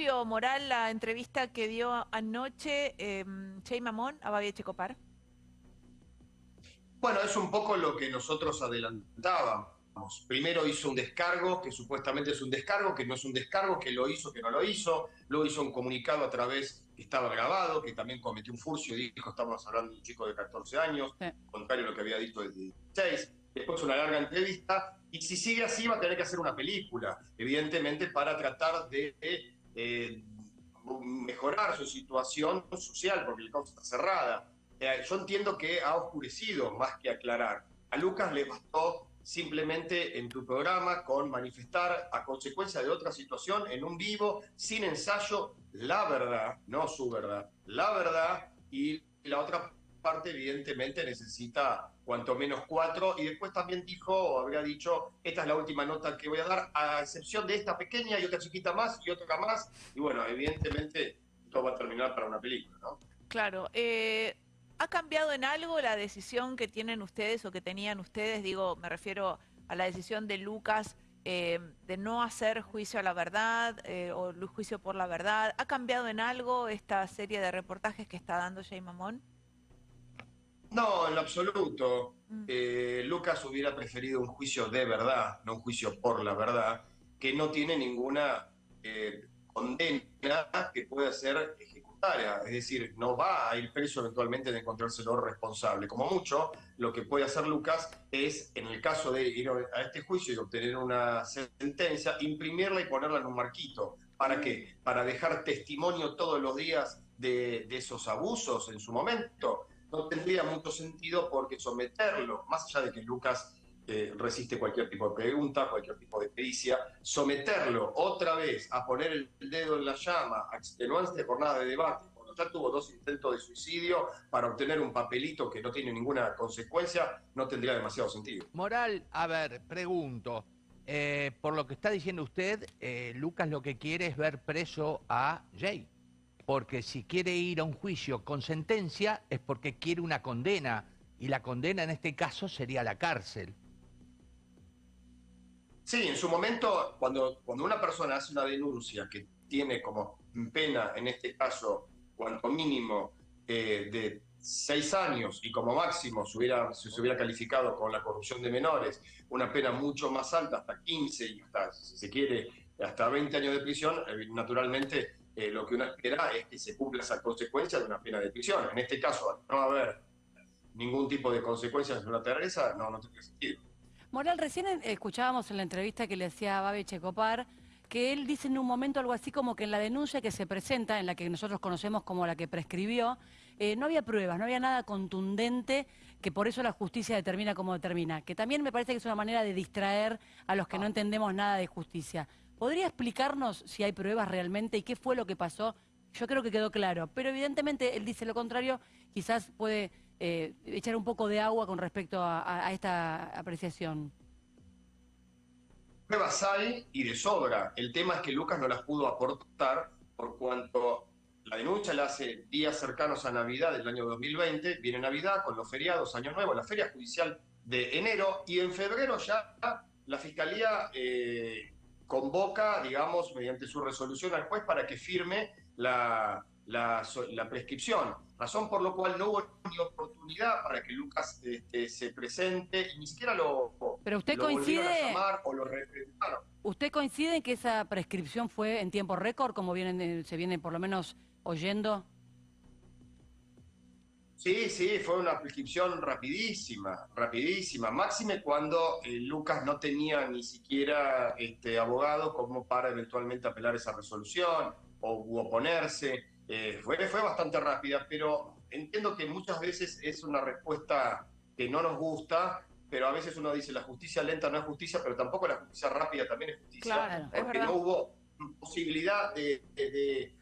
Moral la entrevista que dio anoche eh, Che Mamón a Babi Checopar? Bueno, es un poco lo que nosotros adelantábamos. Primero hizo un descargo, que supuestamente es un descargo, que no es un descargo, que lo hizo, que no lo hizo. Luego hizo un comunicado a través, que estaba grabado, que también cometió un furcio y dijo, estamos hablando de un chico de 14 años, contrario a lo que había dicho desde 16. Después una larga entrevista. Y si sigue así, va a tener que hacer una película, evidentemente, para tratar de eh, mejorar su situación social, porque la causa está cerrada. Eh, yo entiendo que ha oscurecido más que aclarar. A Lucas le bastó simplemente en tu programa con manifestar a consecuencia de otra situación en un vivo, sin ensayo, la verdad, no su verdad, la verdad y la otra parte evidentemente necesita cuanto menos cuatro y después también dijo o habría dicho esta es la última nota que voy a dar a excepción de esta pequeña y otra chiquita más y otra más y bueno evidentemente todo va a terminar para una película ¿no? Claro eh, ¿Ha cambiado en algo la decisión que tienen ustedes o que tenían ustedes? Digo, me refiero a la decisión de Lucas eh, de no hacer juicio a la verdad eh, o juicio por la verdad. ¿Ha cambiado en algo esta serie de reportajes que está dando Jay Mamón? No, en lo absoluto. Mm. Eh, Lucas hubiera preferido un juicio de verdad, no un juicio por la verdad, que no tiene ninguna condena que pueda ser es decir, no va a ir preso eventualmente de encontrárselo responsable. Como mucho, lo que puede hacer Lucas es, en el caso de ir a este juicio y obtener una sentencia, imprimirla y ponerla en un marquito. ¿Para qué? Para dejar testimonio todos los días de, esos abusos en su momento. No tendría mucho sentido porque someterlo, más allá de que Lucas eh, resiste cualquier tipo de pregunta, cualquier tipo de pericia, someterlo otra vez a poner el dedo en la llama, a extenuante jornada de debate, cuando ya tuvo dos intentos de suicidio para obtener un papelito que no tiene ninguna consecuencia, no tendría demasiado sentido. Moral, a ver, pregunto. Eh, por lo que está diciendo usted, eh, Lucas lo que quiere es ver preso a Jay. Porque si quiere ir a un juicio con sentencia es porque quiere una condena. Y la condena en este caso sería la cárcel. Sí, en su momento, cuando, cuando una persona hace una denuncia que tiene como pena, en este caso, cuanto mínimo eh, de seis años y como máximo hubiera, se hubiera calificado con la corrupción de menores, una pena mucho más alta, hasta 15 y hasta, si se quiere, hasta 20 años de prisión, eh, naturalmente eh, lo que uno espera es que se cumpla esa consecuencia de una pena de prisión. En este caso, no haber ningún tipo de consecuencias en una terreza, no, no tiene sentido. Moral, recién escuchábamos en la entrevista que le hacía a Babi Checopar que él dice en un momento algo así como que en la denuncia que se presenta, en la que nosotros conocemos como la que prescribió, eh, no había pruebas, no había nada contundente, que por eso la justicia determina como determina, que también me parece que es una manera de distraer a los que no entendemos nada de justicia. ¿Podría explicarnos si hay pruebas realmente y qué fue lo que pasó? Yo creo que quedó claro, pero evidentemente él dice lo contrario, quizás puede eh, echar un poco de agua con respecto a, esta apreciación. Pruebas hay y de sobra. El tema es que Lucas no las pudo aportar por cuanto la denuncia la hace días cercanos a Navidad del año 2020, viene Navidad con los feriados, Año Nuevo, la feria judicial de enero y en febrero ya la Fiscalía eh, convoca, digamos, mediante su resolución al juez para que firme la, la, prescripción, razón por lo cual no hubo ni oportunidad para que Lucas este, se presente y ni siquiera lo, Pero usted coincide, o lo ¿Usted coincide en que esa prescripción fue en tiempo récord, como vienen, se viene por lo menos oyendo? Sí, sí, fue una prescripción rapidísima, rapidísima, máxime cuando eh, Lucas no tenía ni siquiera este, abogado como para eventualmente apelar esa resolución o oponerse. Eh, fue, fue bastante rápida, pero entiendo que muchas veces es una respuesta que no nos gusta, pero a veces uno dice la justicia lenta no es justicia, pero tampoco la justicia rápida también es justicia, porque no hubo posibilidad de,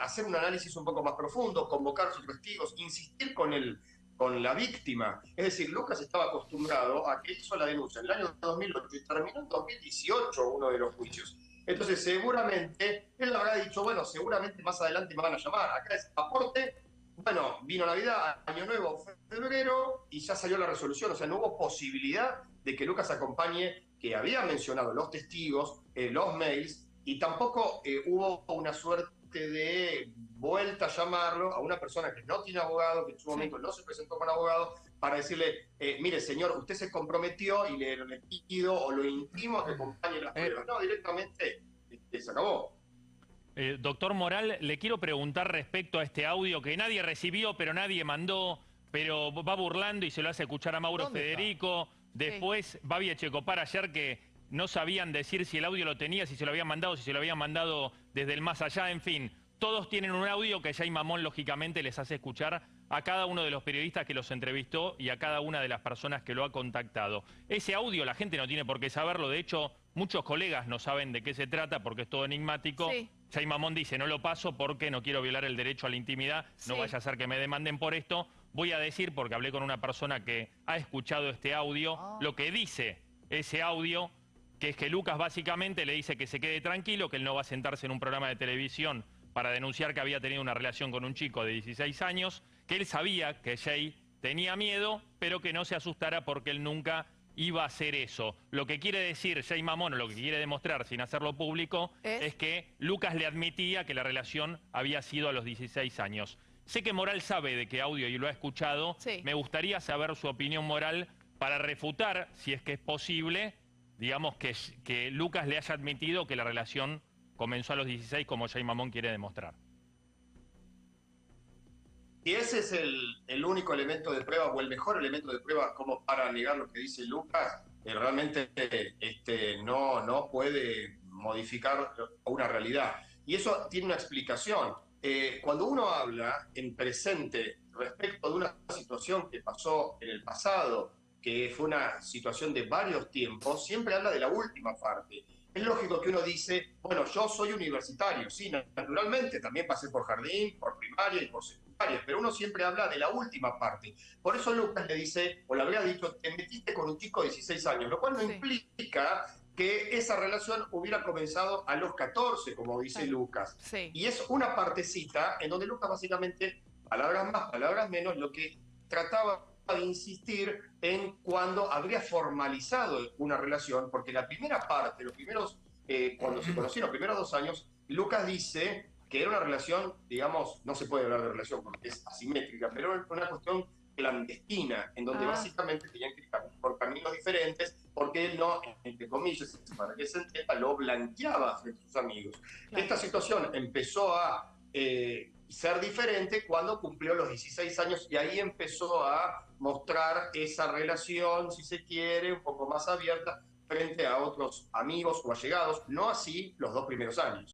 hacer un análisis un poco más profundo, convocar sus testigos, insistir con el con la víctima. Es decir, Lucas estaba acostumbrado a que hizo la denuncia en el año 2008 y terminó en 2018 uno de los juicios. Entonces, seguramente, él habrá dicho, bueno, seguramente más adelante me van a llamar. Acá es aporte. Bueno, vino Navidad, Año Nuevo, febrero, y ya salió la resolución. O sea, no hubo posibilidad de que Lucas acompañe, que había mencionado los testigos, eh, los mails, y tampoco eh, hubo una suerte de vuelta a llamarlo a una persona que no tiene abogado, que en su momento no se presentó con abogado, para decirle, eh, mire señor, usted se comprometió y le, le pido o lo intimo que acompañe las Eh. pruebas. No, directamente este, se acabó. Eh, doctor Moral, le quiero preguntar respecto a este audio que nadie recibió, pero nadie mandó, pero va burlando y se lo hace escuchar a Mauro ¿Dónde está? Federico. Después, Babi Echecopar ayer que no sabían decir si el audio lo tenía, si se lo habían mandado, si se lo habían mandado desde el más allá, en fin. Todos tienen un audio que Jay Mamón, lógicamente, les hace escuchar a cada uno de los periodistas que los entrevistó y a cada una de las personas que lo ha contactado. Ese audio la gente no tiene por qué saberlo, de hecho, muchos colegas no saben de qué se trata porque es todo enigmático. Sí. Jay Mamón dice, no lo paso porque no quiero violar el derecho a la intimidad, no vaya a ser que me demanden por esto. Voy a decir, porque hablé con una persona que ha escuchado este audio, Ah. lo que dice ese audio, que es que Lucas básicamente le dice que se quede tranquilo, que él no va a sentarse en un programa de televisión para denunciar que había tenido una relación con un chico de 16 años, que él sabía que Jay tenía miedo, pero que no se asustara porque él nunca iba a hacer eso. Lo que quiere decir Jay Mamón, o lo que quiere demostrar sin hacerlo público, ¿Es? es que Lucas le admitía que la relación había sido a los 16 años. Sé que Moral sabe de qué audio y lo ha escuchado. Sí. Me gustaría saber su opinión moral para refutar, si es que es posible, digamos que, Lucas le haya admitido que la relación comenzó a los 16 como Jay Mamón quiere demostrar. Y ese es el, único elemento de prueba o el mejor elemento de prueba como para negar lo que dice Lucas, eh, realmente este, no, no puede modificar una realidad. Y eso tiene una explicación. Eh, cuando uno habla en presente respecto de una situación que pasó en el pasado, que fue una situación de varios tiempos, siempre habla de la última parte. Es lógico que uno dice, bueno, yo soy universitario, sí, naturalmente, también pasé por jardín, por primaria y por secundaria, pero uno siempre habla de la última parte. Por eso Lucas le dice, o le habría dicho, te metiste con un chico de 16 años, lo cual no Sí. implica que esa relación hubiera comenzado a los 14, como dice Claro. Lucas. Sí. Y es una partecita en donde Lucas básicamente, palabras más, palabras menos, lo que trataba de insistir en cuando habría formalizado una relación, porque la primera parte, los primeros, eh, cuando se conocieron, los primeros dos años, Lucas dice que era una relación, digamos, no se puede hablar de relación porque es asimétrica, pero era una cuestión clandestina, en donde Ah. básicamente tenían que ir por caminos diferentes, porque él no, entre comillas, para que se entienda, lo blanqueaba frente a sus amigos. Claro. Esta situación empezó a eh, ser diferente cuando cumplió los 16 años y ahí empezó a mostrar esa relación, si se quiere, un poco más abierta frente a otros amigos o allegados, no así los dos primeros años.